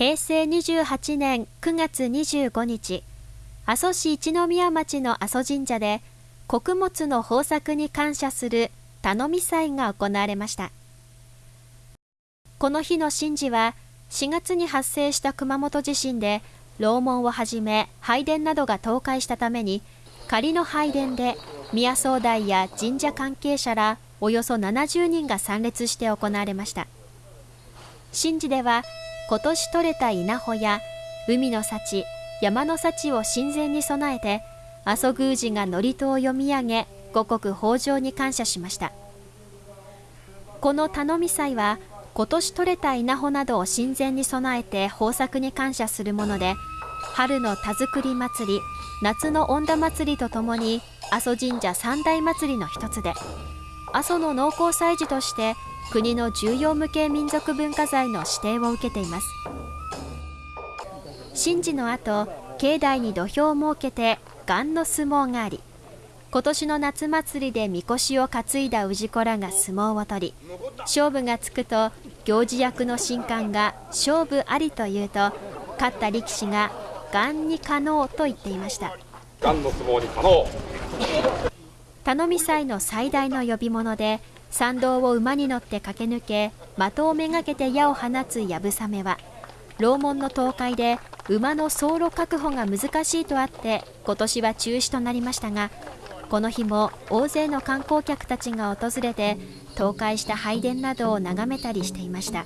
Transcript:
平成28年9月25日、阿蘇市一宮町の阿蘇神社で、穀物の豊作に感謝する頼み祭が行われました。この日の神事は、4月に発生した熊本地震で、楼門をはじめ拝殿などが倒壊したために、仮の拝殿で宮総代や神社関係者らおよそ70人が参列して行われました。神事では今年採れた稲穂や海の幸、山の幸を神前に備えて、阿蘇宮司が祝詞を読み上げ、五穀豊穣に感謝しました。この頼み祭は、今年採れた稲穂などを神前に備えて豊作に感謝するもので、春の田作り祭り、夏の恩田祭りとともに阿蘇神社三大祭りの一つで、阿蘇の農耕祭事として国の重要無形民族文化財の指定を受けています。神事の後境内に土俵を設けて雁の相撲があり今年の夏祭りでみこしを担いだ氏子らが相撲を取り勝負がつくと行司役の神官が勝負ありと言うと勝った力士が雁に可能と言っていました。雁の相撲に可能。頼み祭の最大の呼び物で参道を馬に乗って駆け抜け的をめがけて矢を放つやぶさめは楼門の倒壊で馬の走路確保が難しいとあって今年は中止となりましたがこの日も大勢の観光客たちが訪れて倒壊した拝殿などを眺めたりしていました。